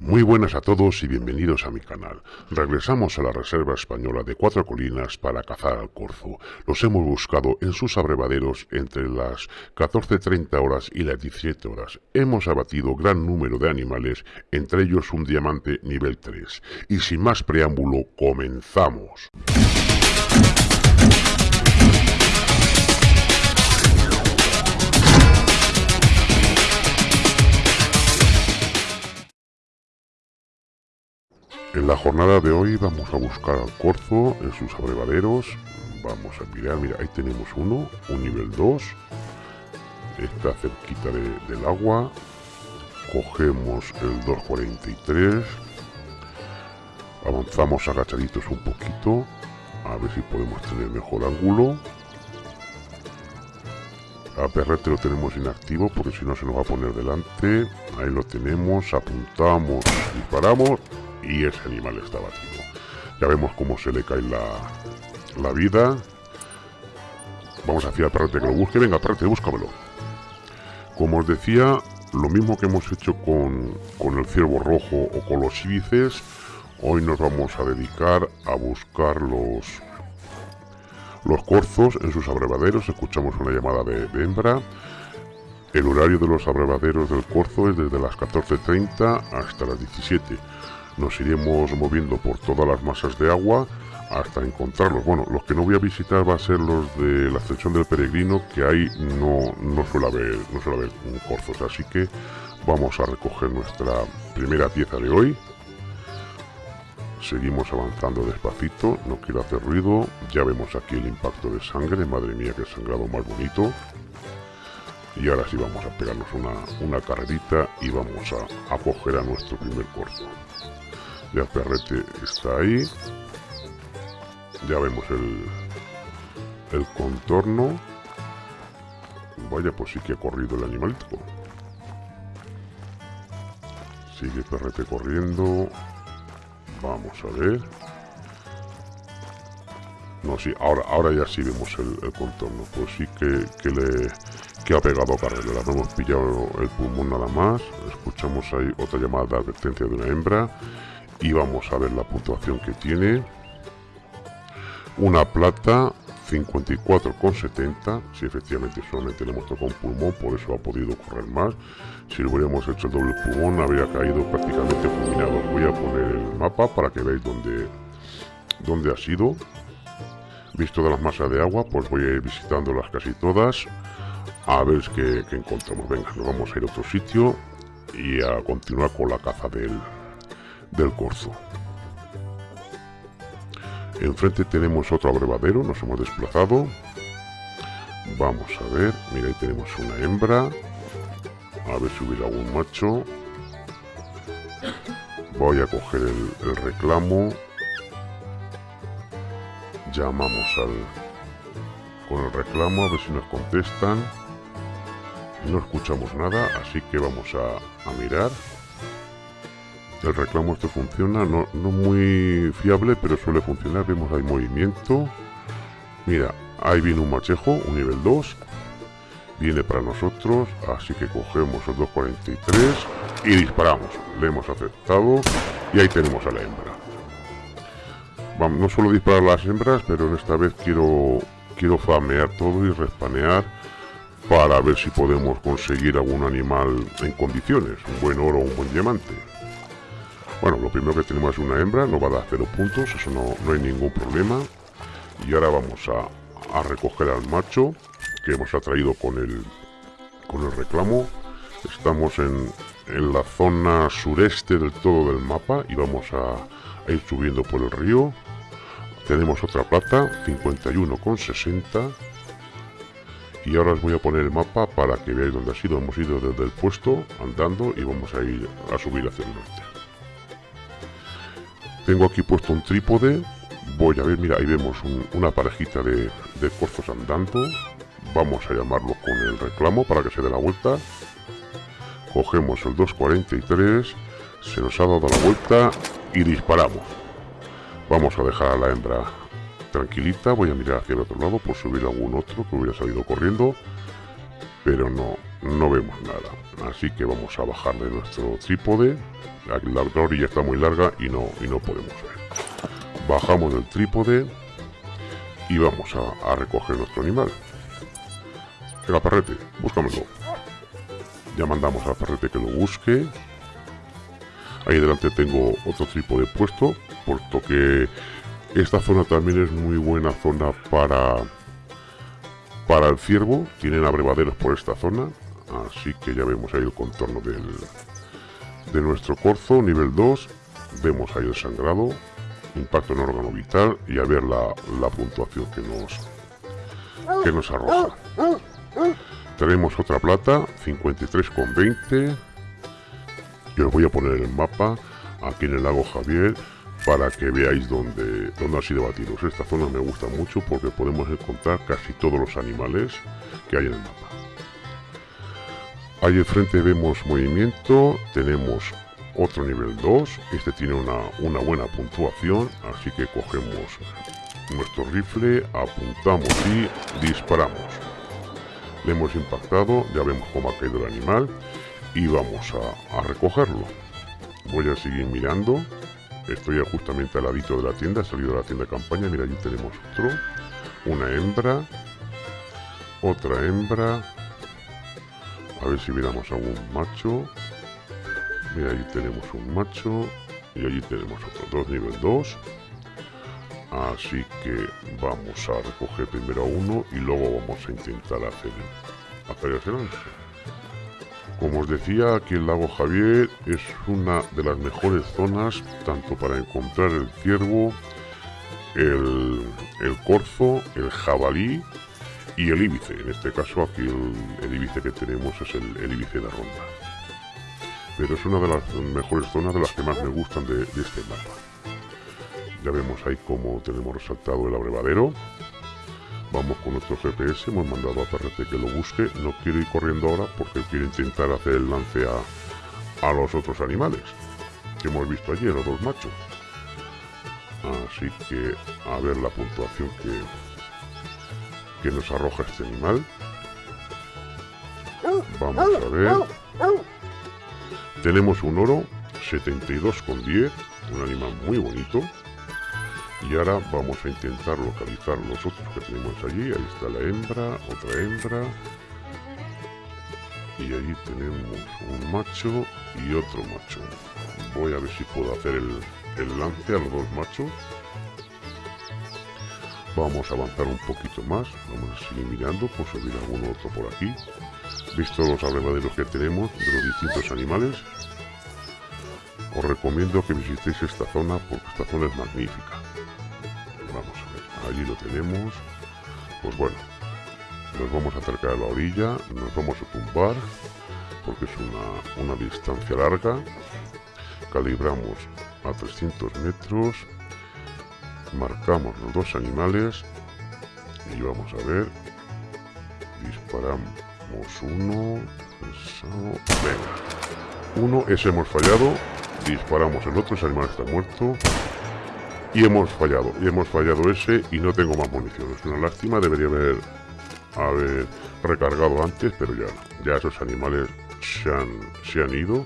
Muy buenas a todos y bienvenidos a mi canal. Regresamos a la reserva española de Cuatro Colinas para cazar al corzo. Los hemos buscado en sus abrevaderos entre las 14.30 horas y las 17 horas. Hemos abatido gran número de animales, entre ellos un diamante nivel 3. Y sin más preámbulo, comenzamos. En la jornada de hoy vamos a buscar al corzo en sus abrevaderos. Vamos a mirar, mira, ahí tenemos uno, un nivel 2. Está cerquita del agua. Cogemos el 243. Avanzamos agachaditos un poquito. A ver si podemos tener mejor ángulo. A Perrete lo tenemos inactivo porque si no se nos va a poner delante. Ahí lo tenemos, apuntamos, disparamos y ese animal está batido. Ya vemos cómo se le cae la, vida. Vamos a decir al perrete que lo busque. Venga, perrete, búscamelo. Como os decía, lo mismo que hemos hecho con, con el ciervo rojo o con los íbices, hoy nos vamos a dedicar a buscar los, los corzos en sus abrevaderos. Escuchamos una llamada de, de hembra. El horario de los abrevaderos del corzo es desde las 14.30 hasta las 17 nos iremos moviendo por todas las masas de agua hasta encontrarlos. Bueno, los que no voy a visitar va a ser los de la ascensión del peregrino, que ahí no, no suele haber, no suele haber corzos, así que vamos a recoger nuestra primera pieza de hoy. Seguimos avanzando despacito, no quiero hacer ruido, ya vemos aquí el impacto de sangre, madre mía que sangrado más bonito. Y ahora sí vamos a pegarnos una, una carrerita y vamos a, a coger a nuestro primer corzo. Ya Perrete está ahí. Ya vemos el, el contorno. Vaya, pues sí que ha corrido el animalito. Sigue Perrete corriendo. Vamos a ver. No, sí, ahora, ahora ya sí vemos el, contorno. Pues sí que, que le que ha pegado a carrera. No hemos pillado el pulmón nada más. Escuchamos ahí otra llamada de advertencia de una hembra y vamos a ver la puntuación que tiene. Una plata 54,70 si efectivamente solamente le hemos tocado un pulmón por eso ha podido correr más. Si le hubiéramos hecho el doble pulmón habría caído prácticamente fulminado. Voy a poner el mapa para que veáis dónde, dónde ha sido. Visto de las masas de agua pues voy a ir visitándolas casi todas a ver qué, qué encontramos. Venga nos vamos a ir a otro sitio y a continuar con la caza del, del corzo. Enfrente tenemos otro abrevadero, nos hemos desplazado. Vamos a ver, mira ahí tenemos una hembra. A ver si hubiera algún macho. Voy a coger el, reclamo. Llamamos al con el reclamo a ver si nos contestan. No escuchamos nada, así que vamos a, a mirar el reclamo esto funciona, no, muy fiable, pero suele funcionar. Vemos hay movimiento. Mira, ahí viene un machejo, un nivel 2. Viene para nosotros, así que cogemos el 243 y disparamos. Le hemos aceptado y ahí tenemos a la hembra. Vamos, no suelo disparar las hembras, pero en esta vez quiero, quiero famear todo y respanear para ver si podemos conseguir algún animal en condiciones, un buen oro o un buen diamante. Bueno, lo primero que tenemos es una hembra, no va a dar cero puntos, eso no, hay ningún problema. Y ahora vamos a, recoger al macho que hemos atraído con el, con el reclamo. Estamos en, la zona sureste del todo del mapa y vamos a, ir subiendo por el río. Tenemos otra plata, 51,60. Y ahora os voy a poner el mapa para que veáis dónde ha sido. Hemos ido desde el puesto andando y vamos a ir a subir hacia el norte. Tengo aquí puesto un trípode. Voy a ver, mira, ahí vemos una parejita de, de corzos andando. Vamos a llamarlo con el reclamo para que se dé la vuelta. Cogemos el 243. Se nos ha dado la vuelta y disparamos. Vamos a dejar a la hembra tranquilita. Voy a mirar hacia el otro lado por subir algún otro que hubiera salido corriendo. Pero no, no vemos nada. Así que vamos a bajar de nuestro trípode. La, orilla está muy larga y no, y no podemos ver. Bajamos del trípode y vamos a, recoger nuestro animal. El perrete, búscamelo. Ya mandamos al perrete que lo busque. Ahí delante tengo otro trípode puesto, puesto que esta zona también es muy buena zona para para el ciervo. Tienen abrevaderos por esta zona, así que ya vemos ahí el contorno del, de nuestro corzo, nivel 2. Vemos ahí el sangrado, impacto en órgano vital y a ver la, la puntuación que nos, que nos arroja. Tenemos otra plata, 53,20. Yo os voy a poner el mapa aquí en el lago Javier para que veáis dónde, dónde han sido batidos. Esta zona me gusta mucho porque podemos encontrar casi todos los animales que hay en el mapa. Ahí enfrente vemos movimiento, tenemos otro nivel 2, este tiene una, una buena puntuación, así que cogemos nuestro rifle, apuntamos y disparamos. Le hemos impactado, ya vemos cómo ha caído el animal y vamos a, a recogerlo. Voy a seguir mirando Estoy justamente al ladito de la tienda, he salido de la tienda de campaña, mira, allí tenemos otro. Una hembra. Otra hembra. A ver si miramos algún macho. Mira, allí tenemos un macho. Y allí tenemos otro, dos nivel 2. Así que vamos a recoger primero a uno y luego vamos a intentar hacer, hacer el como os decía, aquí el lago Javier es una de las mejores zonas tanto para encontrar el ciervo, el, corzo, el jabalí y el íbice. En este caso aquí el, íbice que tenemos es el, el, íbice de ronda. Pero es una de las mejores zonas de las que más me gustan de, este mapa. Ya vemos ahí como tenemos resaltado el abrevadero Vamos con nuestro GPS, hemos mandado a Perrete que lo busque. No quiero ir corriendo ahora porque quiero intentar hacer el lance a, los otros animales que hemos visto ayer, los dos machos. Así que a ver la puntuación que, que nos arroja este animal. Vamos a ver. Tenemos un oro, 72,10, un animal muy bonito. Y ahora vamos a intentar localizar los otros que tenemos allí. Ahí está la hembra, otra hembra. Y allí tenemos un macho y otro macho. Voy a ver si puedo hacer el, lance a los dos machos. Vamos a avanzar un poquito más. Vamos a seguir mirando. Por subir alguno otro por aquí. Visto los abrevaderos que tenemos de los distintos animales, os recomiendo que visitéis esta zona porque esta zona es magnífica. Allí lo tenemos. Pues bueno nos vamos a acercar a la orilla nos vamos a tumbar porque es una, una distancia larga. Calibramos a 300 metros marcamos los dos animales y vamos a ver disparamos uno venga uno ese hemos fallado disparamos el otro ese animal está muerto y hemos fallado, y hemos fallado ese y no tengo más munición. Es una lástima, debería haber, haber recargado antes, pero ya Ya esos animales se han, se han ido.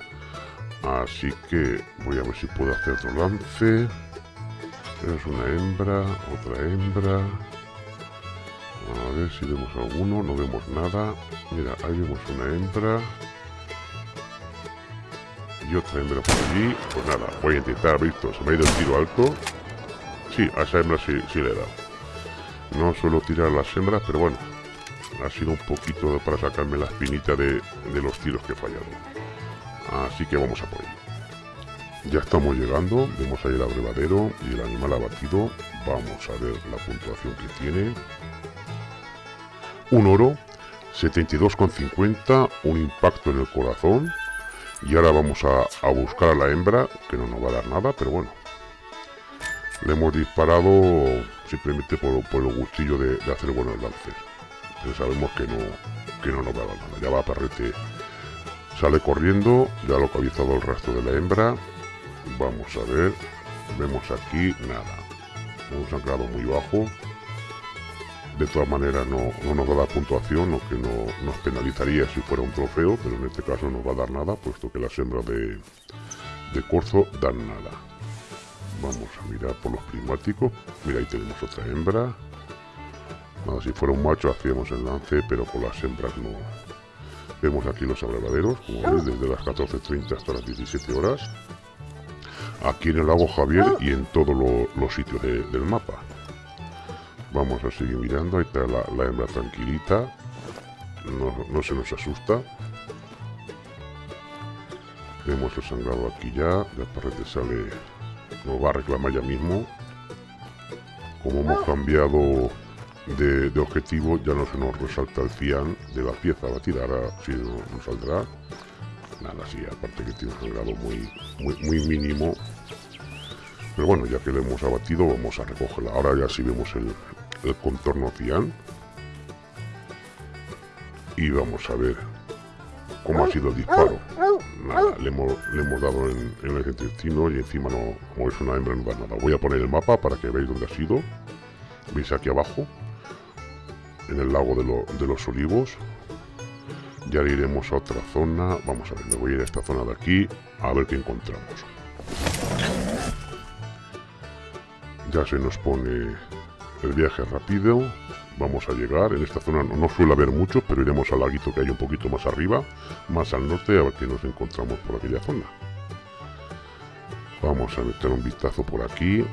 Así que voy a ver si puedo hacer otro lance. Es una hembra, otra hembra. A ver si vemos alguno, no vemos nada. Mira, ahí vemos una hembra. Y otra hembra por allí. Pues nada, voy a intentar, visto, se me ha ido el tiro alto sí, a esa hembra sí, le he dado. No suelo tirar las hembras, pero bueno, ha sido un poquito para sacarme la espinita de, los tiros que he fallado. Así que vamos a por ello. Ya estamos llegando, vemos ahí el abrevadero y el animal abatido. Vamos a ver la puntuación que tiene. Un oro, 72,50, un impacto en el corazón. Y ahora vamos a, a buscar a la hembra, que no nos va a dar nada, pero bueno, le hemos disparado simplemente por, el gustillo de, hacer buenos lances. Pero sabemos que no, que no nos va a dar nada. Ya va Perrete, sale corriendo, ya ha localizado el rastro de la hembra. Vamos a ver, vemos aquí nada. Hemos anclado muy bajo. de todas maneras no, nos va a dar puntuación, o que no nos penalizaría si fuera un trofeo, pero en este caso no va a dar nada, puesto que las hembras de, de corzo dan nada. Vamos a mirar por los prismáticos. Mira, ahí tenemos otra hembra. Nada, si fuera un macho hacíamos el lance, pero con las hembras no. Vemos aquí los abrevaderos, como veis, desde las 14.30 hasta las 17 horas. Aquí en el lago Javier y en todos los sitios del mapa. Vamos a seguir mirando, ahí está la, hembra tranquilita. No, se nos asusta. Vemos el sangrado aquí ya, la parrete sale, nos va a reclamar ya mismo. Como hemos cambiado de, objetivo, ya no se nos resalta el cian de la pieza batida, ahora sí nos saldrá. Nada, sí, aparte que tiene un sangrado muy, muy, muy mínimo, pero bueno, ya que lo hemos abatido, vamos a recogerla. Ahora ya sí vemos el, contorno cian. Y vamos a ver cómo ha sido el disparo. Nada, le hemos, le hemos dado en, el intestino y encima no, como es una hembra no da nada. Voy a poner el mapa para que veáis dónde ha sido. Veis aquí abajo, en el lago de, de los olivos. Ya iremos a otra zona. Vamos a ver, me voy a ir a esta zona de aquí a ver qué encontramos. Ya se nos pone el viaje rápido. Vamos a llegar. En esta zona no, suele haber mucho, pero iremos al laguito que hay un poquito más arriba, más al norte, a ver qué nos encontramos por aquella zona. Vamos a meter un vistazo por aquí.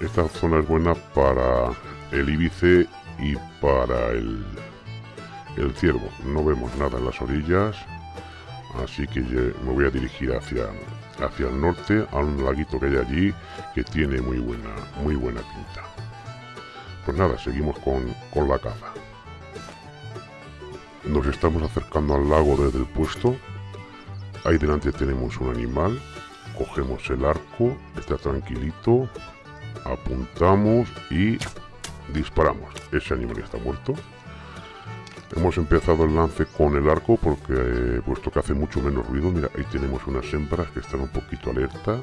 Esta zona es buena para el ibice y para el, el ciervo. No vemos nada en las orillas, así que me voy a dirigir hacia, hacia el norte, a un laguito que hay allí, que tiene muy buena, muy buena pinta. Pues nada, seguimos con, la caza. Nos estamos acercando al lago desde el puesto. Ahí delante tenemos un animal. Cogemos el arco, está tranquilito. Apuntamos y disparamos. Ese animal está muerto. Hemos empezado el lance con el arco porque eh, puesto que hace mucho menos ruido. Mira, ahí tenemos unas hembras que están un poquito alerta.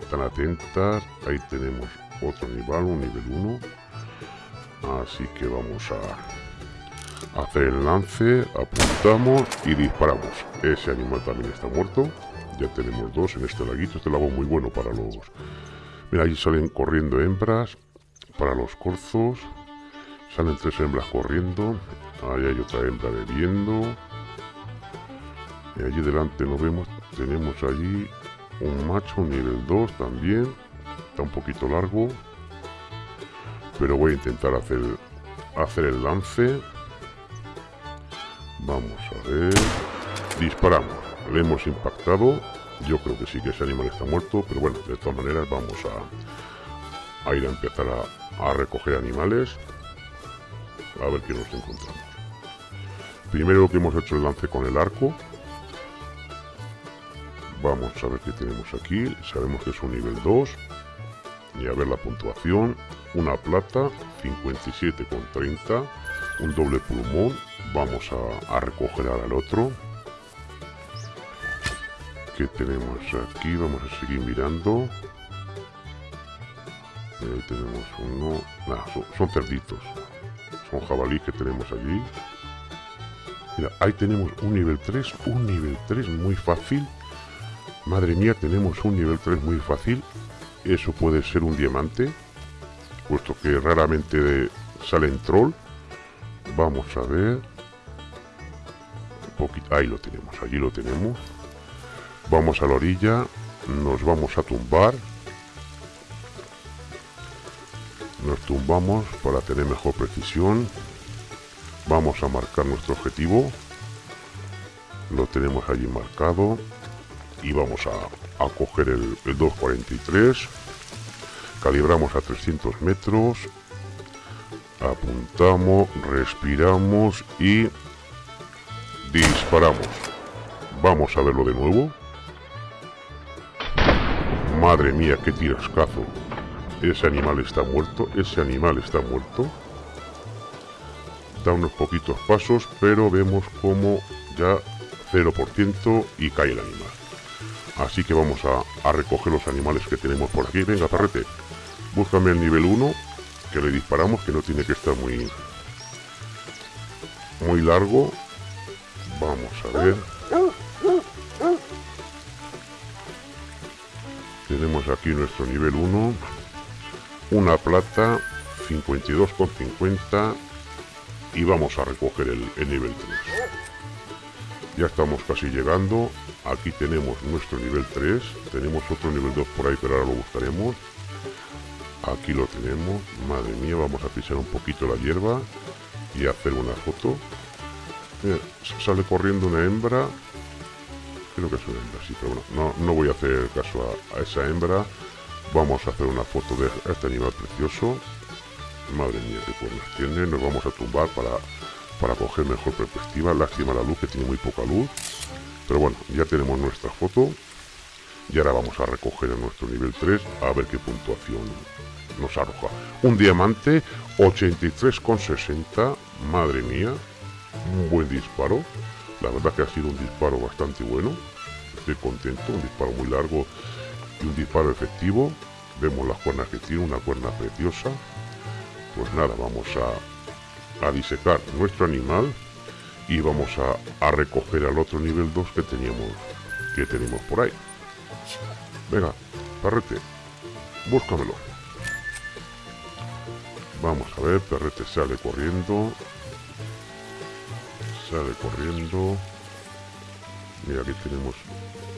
Están atentas. Ahí tenemos otro nivel, un nivel 1. Así que vamos a hacer el lance, apuntamos y disparamos. Ese animal también está muerto. Ya tenemos dos en este laguito. Este lago muy bueno para los... Mira, ahí salen corriendo hembras. Para los corzos. Salen tres hembras corriendo. Ahí hay otra hembra bebiendo. Y allí delante lo vemos. Tenemos allí un macho nivel 2 también un poquito largo. Pero voy a intentar hacer, hacer el lance. Vamos a ver. Disparamos. Le hemos impactado. Yo creo que sí que ese animal está muerto. Pero bueno, de todas maneras vamos a, a ir a empezar a, a recoger animales. A ver qué nos encontramos. Primero que hemos hecho el lance con el arco. Vamos a ver qué tenemos aquí. Sabemos que es un nivel 2 y a ver la puntuación. Una plata 57,30 un doble plumón. Vamos a, recoger ahora el otro. Que tenemos aquí vamos a seguir mirando. Tenemos uno. Son, cerditos son jabalí que tenemos allí Mira, ahí tenemos un nivel 3 un nivel 3 muy fácil madre mía tenemos un nivel 3 muy fácil eso puede ser un diamante, puesto que raramente salen troll. Vamos a ver. Ahí lo tenemos, allí lo tenemos. Vamos a la orilla, nos vamos a tumbar. Nos tumbamos para tener mejor precisión. Vamos a marcar nuestro objetivo. Lo tenemos allí marcado. Y vamos a a coger el, 243 calibramos a 300 metros apuntamos respiramos y disparamos vamos a verlo de nuevo madre mía qué tirascazo ese animal está muerto ese animal está muerto da unos poquitos pasos pero vemos como ya 0% y cae el animal Así que vamos a, recoger los animales que tenemos por aquí. Venga, perrete, búscame el nivel 1. que le disparamos, que no tiene que estar muy, muy largo. Vamos a ver. Tenemos aquí nuestro nivel 1. Una plata, 52,50. Y vamos a recoger el, el nivel 3. Ya estamos casi llegando. Aquí tenemos nuestro nivel 3. Tenemos otro nivel 2 por ahí, pero ahora lo buscaremos. Aquí lo tenemos. Madre mía, vamos a pisar un poquito la hierba y hacer una foto. sale corriendo una hembra. Creo que es una hembra, sí, pero bueno, no, voy a hacer caso a, esa hembra. Vamos a hacer una foto de este animal precioso. Madre mía, qué cuernos tiene. Nos vamos a tumbar para, para coger mejor perspectiva. Lástima la luz, que tiene muy poca luz. Pero bueno, ya tenemos nuestra foto. Y ahora vamos a recoger a nuestro nivel 3 a ver qué puntuación nos arroja. Un diamante 83,60. Madre mía. Un buen disparo. La verdad que ha sido un disparo bastante bueno. Estoy contento. Un disparo muy largo y un disparo efectivo. Vemos las cuernas que tiene. Una cuerna preciosa. Pues nada, vamos a, a disecar nuestro animal. Y vamos a, a recoger al otro nivel 2 que teníamos que tenemos por ahí. Venga, perrete, búscamelo. Vamos a ver, perrete sale corriendo. Sale corriendo. Mira, aquí tenemos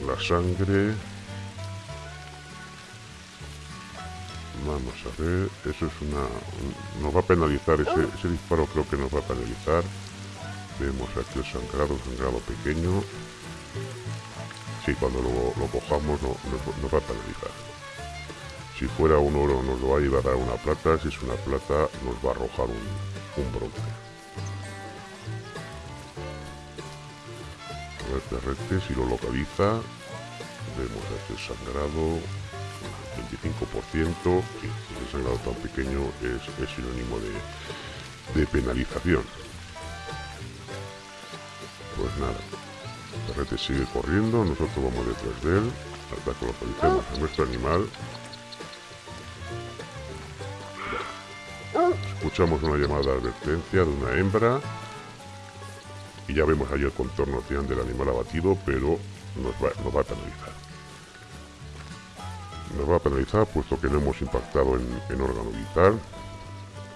la sangre. Vamos a ver, eso es una... Nos va a penalizar, ese, ese disparo creo que nos va a penalizar. Vemos aquí el sangrado, sangrado pequeño. Sí, cuando lo, cojamos no, nos va a penalizar. Si fuera un oro nos lo va a llevar a una plata, si es una plata nos va a arrojar un, bronce. A ver, perrete, si lo localiza, vemos este sangrado, 25%, sí, ese sangrado tan pequeño es, sinónimo de, de penalización. Pues nada, perrete sigue corriendo, nosotros vamos detrás de él hasta que localicemos a nuestro animal. Escuchamos una llamada de advertencia de una hembra y ya vemos ahí el contorno del animal abatido, pero nos va, nos va a penalizar. Va a penalizar puesto que no hemos impactado en, órgano vital.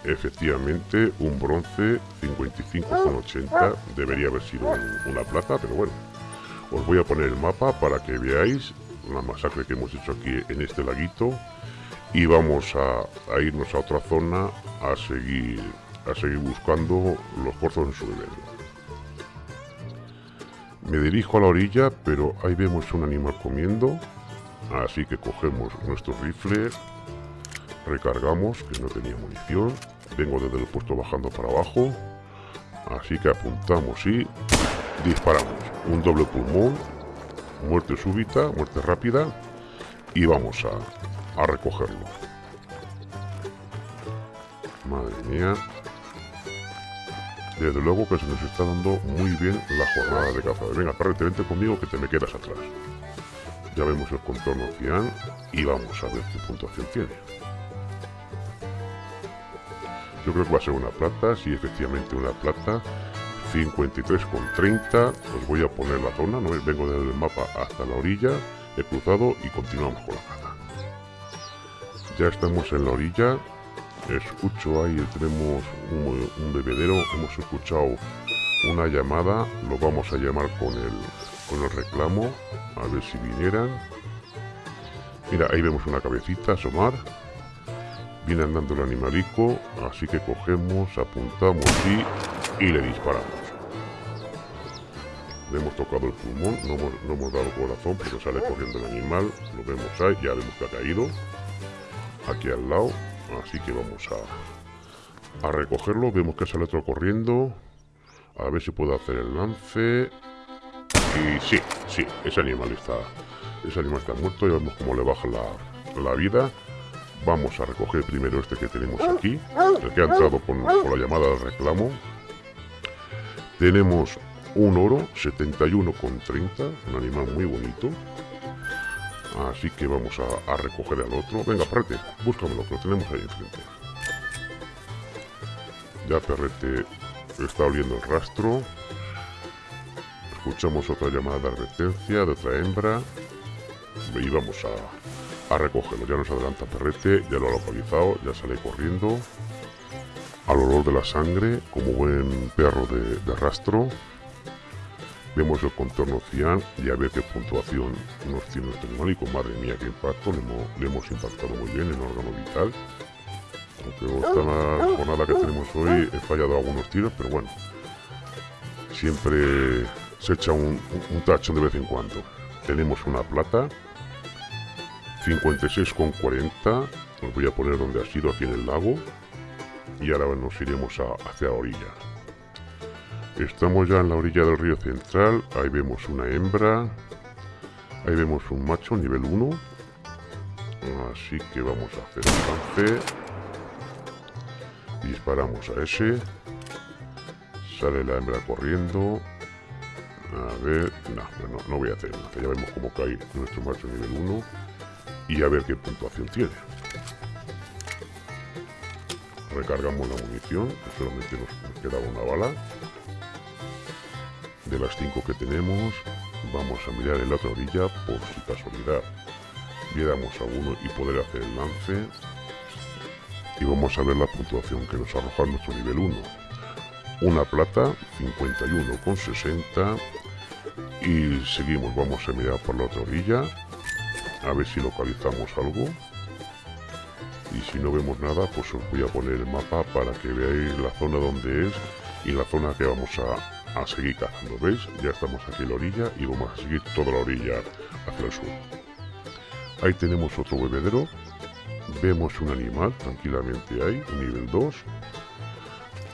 Efectivamente, un bronce 55,80 debería haber sido una plata, pero bueno, os voy a poner el mapa para que veáis la masacre que hemos hecho aquí en este laguito y vamos a, irnos a otra zona a seguir a seguir buscando los corzos en su veneno. Me dirijo a la orilla, pero ahí vemos un animal comiendo, así que cogemos nuestro rifle, recargamos, que no tenía munición, vengo desde el puesto bajando para abajo, así que apuntamos y disparamos un doble pulmón, muerte súbita, muerte rápida y vamos a, a recogerlo. Madre mía. Desde luego que se nos está dando muy bien la jornada de caza. Venga, perrete, vente conmigo que te me quedas atrás. Ya vemos el contorno cian y vamos a ver qué puntuación tiene. Yo creo que va a ser una plata, sí, efectivamente una plata. 53,30. Os voy a poner la zona, ¿no? vengo desde el mapa hasta la orilla, he cruzado y continuamos con la caza. Ya estamos en la orilla, escucho ahí, tenemos un, bebedero, hemos escuchado una llamada, lo vamos a llamar con el, con el reclamo, a ver si vinieran. Mira, ahí vemos una cabecita asomar. Viene andando el animalico, así que cogemos, apuntamos y, y le disparamos. Le hemos tocado el pulmón, no hemos, dado corazón, pero sale corriendo el animal. Lo vemos ahí, ya vemos que ha caído. Aquí al lado. Así que vamos a, a recogerlo. Vemos que sale otro corriendo. A ver si puedo hacer el lance. Y sí, sí, ese animal está, ese animal está muerto. Ya vemos cómo le baja la, la vida. Vamos a recoger primero este que tenemos aquí, el que ha entrado por, por la llamada del reclamo. Tenemos un oro 71,30, un animal muy bonito. Así que vamos a, recoger al otro. Venga, prete, búscamelo, que lo tenemos ahí enfrente. Ya Perrete está oliendo el rastro. Escuchamos otra llamada de advertencia de otra hembra. Y vamos a, a recogerlo. Ya nos adelanta Perrete, ya lo ha localizado, ya sale corriendo. Al olor de la sangre, como buen perro de, rastro. Vemos el contorno cian y a ver qué puntuación nos tiene animal. Y con madre mía, qué impacto. Le hemos, le hemos impactado muy bien en órgano vital. Aunque esta jornada que tenemos hoy he fallado algunos tiros, pero bueno. Siempre se echa un, un, tacho de vez en cuando. Tenemos una plata, 56,40. Os voy a poner donde ha sido aquí en el lago. Y ahora nos iremos hacia la orilla. Estamos ya en la orilla del río central. Ahí vemos una hembra. Ahí vemos un macho nivel 1. Así que vamos a hacer un lance. Disparamos a ese. Sale la hembra corriendo. A ver, no, no, no voy a hacer nada. Ya vemos cómo cae nuestro macho nivel 1 y a ver qué puntuación tiene. Recargamos la munición, que solamente nos queda una bala. De las 5 que tenemos, vamos a mirar en la otra orilla por si casualidad viéramos a uno y poder hacer el lance. Y vamos a ver la puntuación que nos arroja nuestro nivel 1 una plata, 51,60 y seguimos, vamos a mirar por la otra orilla a ver si localizamos algo. Y si no vemos nada pues os voy a poner el mapa para que veáis la zona donde es y la zona que vamos a, a seguir cazando, ¿veis? Ya estamos aquí en la orilla y vamos a seguir toda la orilla hacia el sur. Ahí tenemos otro bebedero. Vemos un animal tranquilamente ahí, nivel 2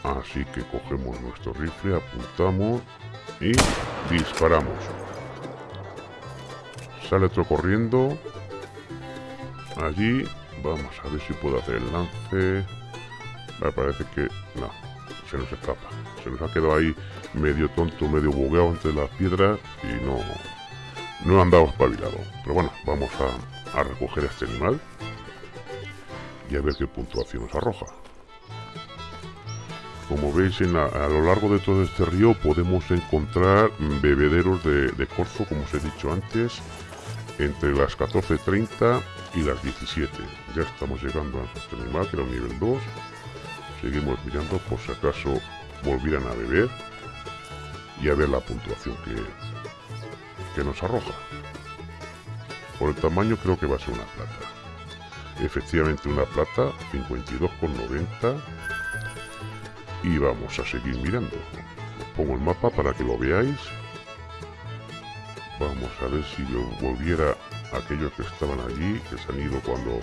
Así que cogemos nuestro rifle, apuntamos y disparamos. Sale otro corriendo. Allí. Vamos a ver si puedo hacer el lance. Me parece que... No, se nos escapa. Se nos ha quedado ahí medio tonto, medio bugueado entre las piedras y no... No andado espabilado. Pero bueno, vamos a, recoger este animal y a ver qué puntuación nos arroja. Como veis a lo largo de todo este río podemos encontrar bebederos de, corzo, como os he dicho antes, entre las 14.30 y las 17. Ya estamos llegando a nuestro animal, que era un nivel 2. Seguimos mirando por si acaso volvieran a beber y a ver la puntuación que, que nos arroja. Por el tamaño creo que va a ser una plata. Efectivamente una plata, 52,90 y vamos a seguir mirando. pongo el mapa para que lo veáis. Vamos a ver si yo volviera aquellos que estaban allí, que se han ido cuando,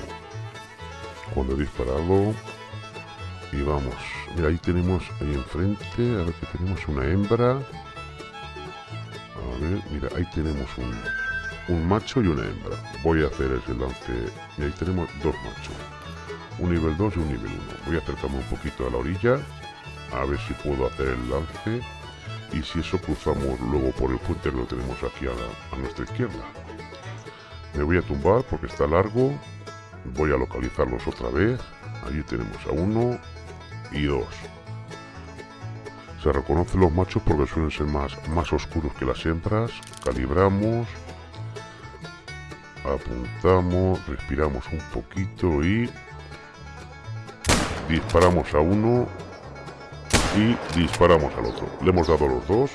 cuando he disparado. Y vamos, mira, ahí tenemos, ahí enfrente, a ver que tenemos una hembra. A ver, mira, ahí tenemos un, un macho y una hembra. Voy a hacer ese lance. Y ahí tenemos dos machos. Un nivel 2 y un nivel 1. Voy a acercarme un poquito a la orilla a ver si puedo hacer el lance. Y si eso cruzamos luego por el puente lo tenemos aquí a, nuestra izquierda. Me voy a tumbar porque está largo. Voy a localizarlos otra vez. Allí tenemos a uno y dos. Se reconocen los machos porque suelen ser más, más oscuros que las hembras. Calibramos. Apuntamos. Respiramos un poquito y disparamos a uno y disparamos al otro. Le hemos dado los dos,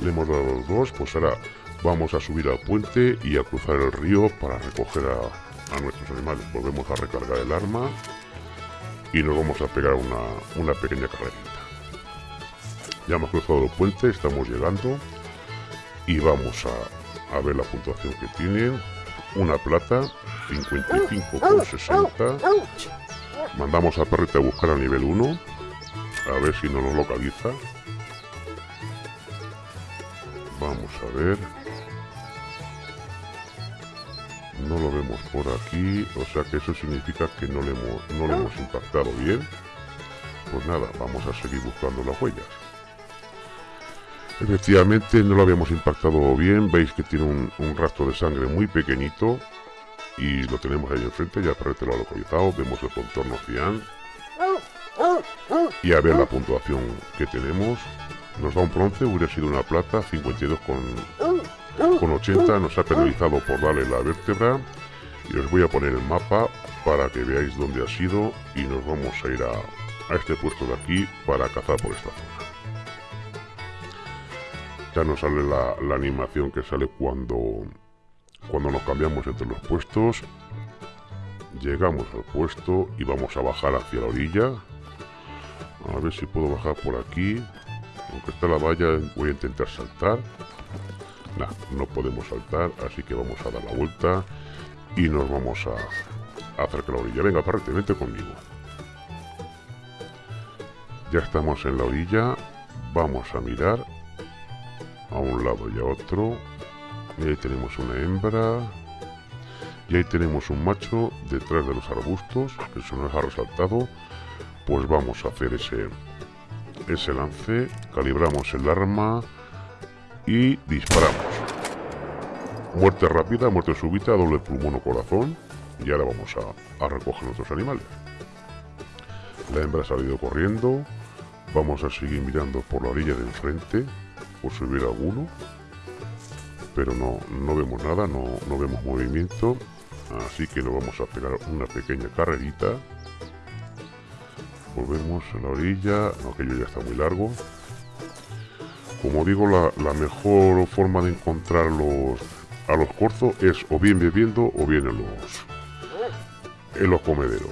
le hemos dado los dos, pues ahora vamos a subir al puente y a cruzar el río para recoger a, nuestros animales. Volvemos a recargar el arma y nos vamos a pegar una, una pequeña carrerita. Ya hemos cruzado el puente, estamos llegando y vamos a, a ver la puntuación que tienen. Una plata, 55,60. Mandamos a Perrete a buscar a nivel 1 a ver si no lo localiza. Vamos a ver. No lo vemos por aquí. O sea que eso significa que no le hemos, no le hemos impactado bien. Pues nada, vamos a seguir buscando las huellas. Efectivamente no lo habíamos impactado bien. Veis que tiene un, rastro de sangre muy pequeñito. Y lo tenemos ahí enfrente. Ya Perrete lo ha localizado. Vemos el contorno cian y a ver la puntuación que tenemos. Nos da un bronce, hubiera sido una plata, 52 con, con 80, nos ha penalizado por darle la vértebra. Y os voy a poner el mapa para que veáis dónde ha sido y nos vamos a ir a, a este puesto de aquí para cazar por esta zona. Ya nos sale la, la animación que sale cuando, cuando nos cambiamos entre los puestos. Llegamos al puesto y vamos a bajar hacia la orilla. A ver si puedo bajar por aquí. Aunque está la valla, voy a intentar saltar. Nah, no podemos saltar, así que vamos a dar la vuelta y nos vamos a, acercar a la orilla. Venga, parrete, vente conmigo. Ya estamos en la orilla. Vamos a mirar a un lado y a otro. Y ahí tenemos una hembra. Y ahí tenemos un macho detrás de los arbustos. Se nos ha resaltado. Pues vamos a hacer ese, ese lance. Calibramos el arma. Y disparamos. Muerte rápida, muerte súbita, doble pulmón o corazón. Y ahora vamos a, a recoger nuestros animales. La hembra ha salido corriendo. Vamos a seguir mirando por la orilla de enfrente por si hubiera alguno. Pero no, no vemos nada, no, no vemos movimiento. Así que nos vamos a pegar una pequeña carrerita. Volvemos a la orilla. Aquello ya está muy largo. Como digo, la, la mejor forma de encontrar los, a los corzos es o bien bebiendo o bien en los, en los comederos.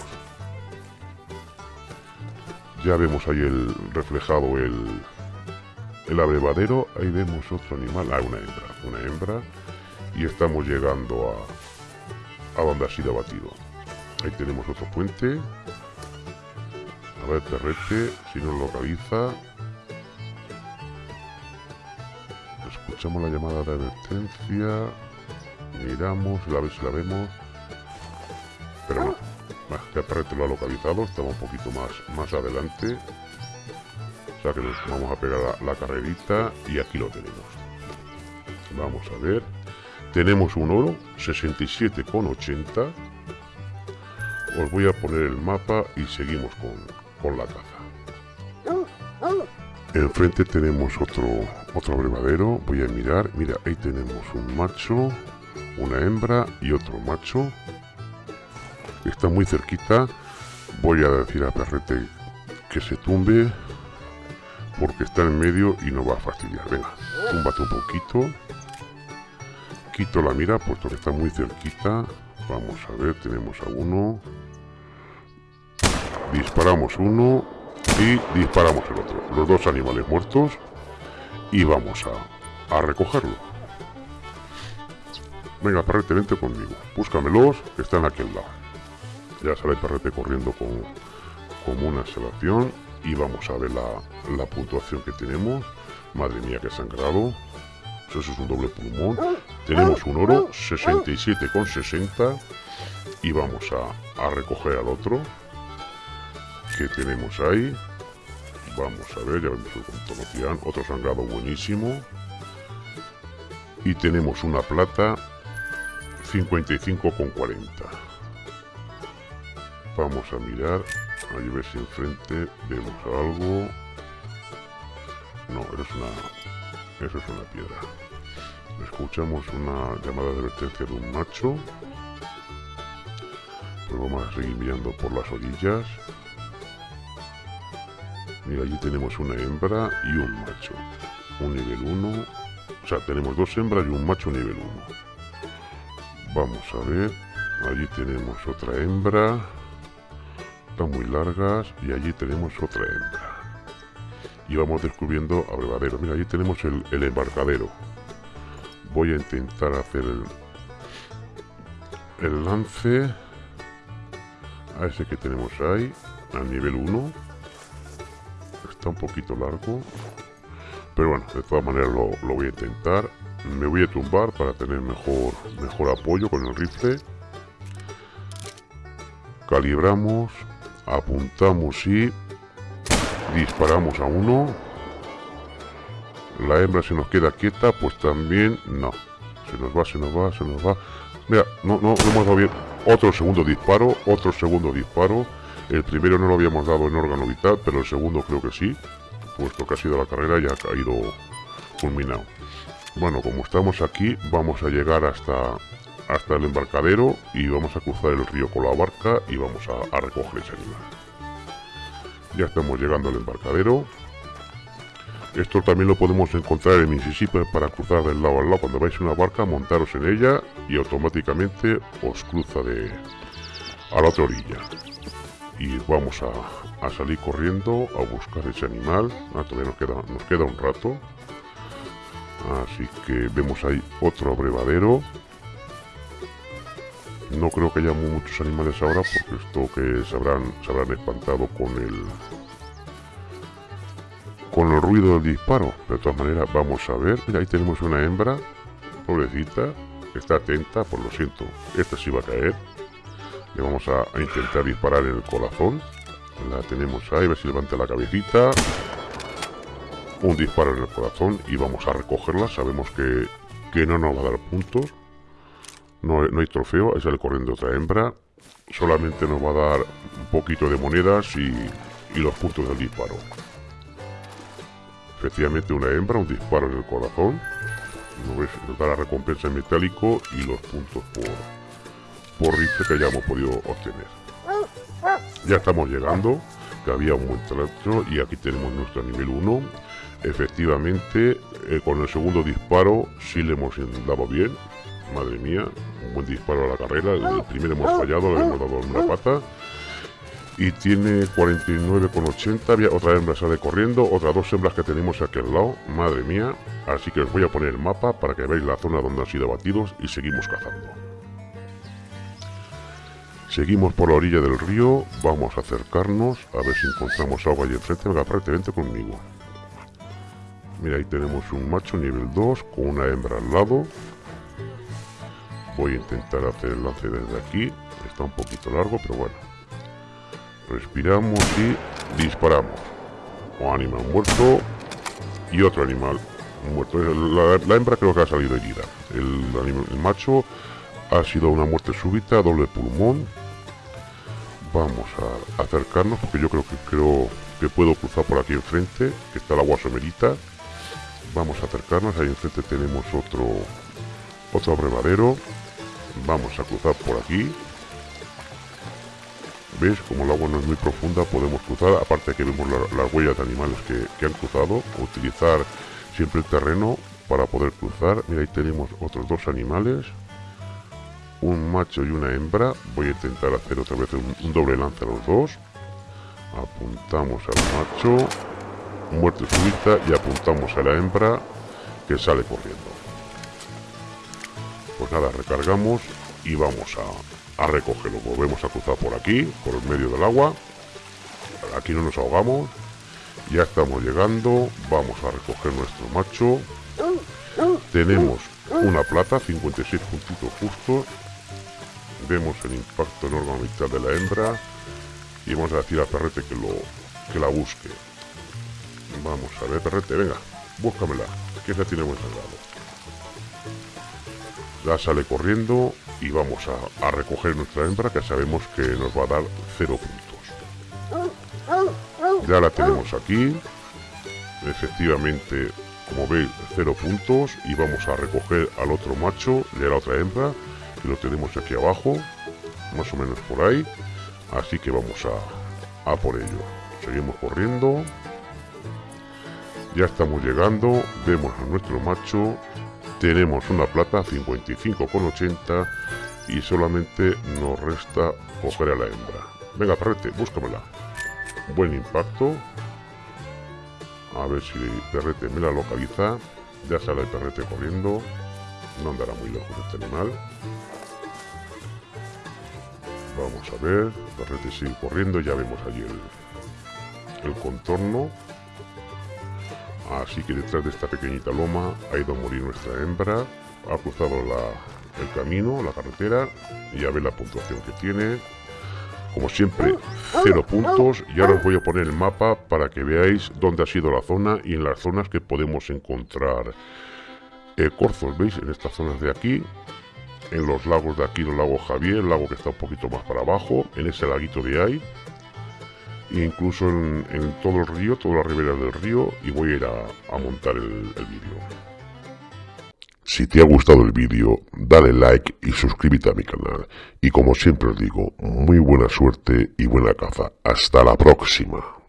Ya vemos ahí el reflejado el, el abrevadero. Ahí vemos otro animal. Ah, una hembra. Una hembra. Y estamos llegando a, a sido abatido. Ahí tenemos otro puente. A ver, perrete, si nos localiza. Escuchamos la llamada de advertencia. Miramos, a ver si la vemos. Pero no. Ya perrete lo ha localizado. Estamos un poquito más, más adelante. O sea que nos vamos a pegar la, la carrerita y aquí lo tenemos. Vamos a ver. Tenemos un oro, 67,80. Os voy a poner el mapa y seguimos con, con la caza. Enfrente tenemos otro, otro abrevadero. Voy a mirar. Mira, ahí tenemos un macho, una hembra y otro macho. Está muy cerquita. Voy a decir a Perrete que se tumbe porque está en medio y no va a fastidiar. Venga, túmbate un poquito. Quito la mira puesto que está muy cerquita. Vamos a ver, tenemos a uno. Disparamos uno y disparamos el otro. Los dos animales muertos. Y vamos a, a recogerlo. Venga, perrete, vente conmigo. Búscamelos, que están aquí al lado. Ya sale el perrete corriendo con, como una exhalación y vamos a ver la, la puntuación que tenemos. Madre mía, que sangrado. Eso es un doble pulmón. Tenemos un oro, 67,60. Y vamos a, a, recoger al otro. Tenemos ahí. Vamos a ver, ya vemos el contonotian. Otro sangrado buenísimo. Y tenemos una plata, 55,40. Vamos a mirar Ahí ver si enfrente vemos algo. No, eso es una, eso es una piedra. Escuchamos una llamada de advertencia de un macho. Pues vamos a seguir mirando por las orillas. Mira, allí tenemos una hembra y un macho. Un nivel 1. O sea, tenemos dos hembras y un macho nivel 1. Vamos a ver. Allí tenemos otra hembra muy largas y allí tenemos otra hembra. Y vamos descubriendo abrevaderos. Mira, allí tenemos el, embarcadero. Voy a intentar hacer el, el lance a ese que tenemos ahí, al nivel 1. Está un poquito largo. Pero bueno, de todas maneras lo, lo voy a intentar. Me voy a tumbar para tener mejor, mejor apoyo con el rifle. Calibramos apuntamos y disparamos a uno la hembra se nos queda quieta pues también no se nos va se nos va se nos va mira no no, no hemos dado bien otro segundo disparo otro segundo disparo El primero no lo habíamos dado en órgano vital, pero el segundo creo que sí, puesto que ha sido la carrera y ha caído culminado. Bueno, como estamos aquí, vamos a llegar hasta, hasta el embarcadero y vamos a cruzar el río con la barca y vamos a, a recoger ese animal. Ya estamos llegando al embarcadero. Esto también lo podemos encontrar en Mississippi para cruzar del lado al lado. Cuando vais en una barca, montaros en ella y automáticamente os cruza de a la otra orilla. Y vamos a, a salir corriendo a buscar ese animal. Ah, todavía nos queda, nos queda un rato. Así que vemos ahí otro abrevadero. No creo que haya muchos animales ahora porque esto que se habrán, se habrán espantado con el con el ruido del disparo. De todas maneras, vamos a ver. Mira, ahí tenemos una hembra, pobrecita, está atenta, por lo siento, esta sí va a caer. Le vamos a, intentar disparar en el corazón. La tenemos ahí, a ver si levanta la cabecita. Un disparo en el corazón y vamos a recogerla. Sabemos que, que no nos va a dar puntos. No, no hay trofeo, ahí sale corriendo otra hembra. Solamente nos va a dar un poquito de monedas y, y los puntos del disparo. Efectivamente una hembra, un disparo en el corazón. Nos da la recompensa en metálico y los puntos por, por rifle que hayamos podido obtener. Ya estamos llegando, que había un buen trato y aquí tenemos nuestro nivel 1. Efectivamente, eh, con el segundo disparo sí le hemos dado bien. Madre mía, un buen disparo a la carrera. El primero hemos fallado, le hemos dado una pata y tiene 49,80. Había otra hembra sale corriendo, otras dos hembras que tenemos aquí al lado. Madre mía. Así que os voy a poner el mapa para que veáis la zona donde han sido abatidos y seguimos cazando. Seguimos por la orilla del río, vamos a acercarnos a ver si encontramos agua allí enfrente. Venga, vente conmigo. Mira, ahí tenemos un macho nivel 2 con una hembra al lado. Voy a intentar hacer el lance desde aquí. Está un poquito largo, pero bueno. Respiramos y disparamos. Un animal muerto y otro animal muerto. La, hembra creo que ha salido herida. El macho ha sido una muerte súbita, doble pulmón. Vamos a acercarnos porque yo creo que creo que puedo cruzar por aquí enfrente, que está el agua somerita. Vamos a acercarnos, ahí enfrente tenemos otro otro abrevadero. Vamos a cruzar por aquí. ¿Veis? Como el agua no es muy profunda podemos cruzar, aparte que vemos las huellas de animales que, han cruzado, utilizar siempre el terreno para poder cruzar. Mira, ahí tenemos otros dos animales, un macho y una hembra. Voy a intentar hacer otra vez un, doble lance a los dos. Apuntamos al macho, muerte súbita y apuntamos a la hembra que sale corriendo. Pues nada, recargamos y vamos a, a recogerlo. Volvemos a cruzar por aquí, por el medio del agua. Aquí no nos ahogamos. Ya estamos llegando. Vamos a recoger nuestro macho. Tenemos una plata, 56 puntitos justos. Vemos el impacto enorme mitad de la hembra. Y vamos a decir a Perrete que, lo, que la busque. Vamos a ver, Perrete, venga, búscamela. Que esa tiene buen sagrado. Ya sale corriendo y vamos a, recoger nuestra hembra que sabemos que nos va a dar cero puntos. Ya la tenemos aquí. Efectivamente, como veis, cero puntos. Y vamos a recoger al otro macho a la otra hembra, lo tenemos aquí abajo, más o menos por ahí. Así que vamos a, a por ello. Seguimos corriendo. Ya estamos llegando. Vemos a nuestro macho tenemos una plata 55,80 y solamente nos resta coger a la hembra. Venga, perrete, búscamela. Buen impacto. A ver si perrete me la localiza. Ya sale el perrete corriendo. No andará muy lejos este animal. Vamos a ver. Perrete sigue corriendo. Ya vemos allí el, el contorno. Así que detrás de esta pequeñita loma ha ido a morir nuestra hembra. Ha cruzado el camino, la carretera, y ya ve la puntuación que tiene. Como siempre, cero puntos. Y ahora os voy a poner el mapa para que veáis dónde ha sido la zona y en las zonas que podemos encontrar eh, corzos. ¿Veis? En estas zonas de aquí, en los lagos de aquí, el lago Javier, el lago que está un poquito más para abajo, en ese laguito de ahí. e incluso en, todo el río, toda la ribera del río y voy a ir a, montar el, el vídeo. Si te ha gustado el vídeo, dale like y suscríbete a mi canal. Y como siempre os digo, muy buena suerte y buena caza. Hasta la próxima.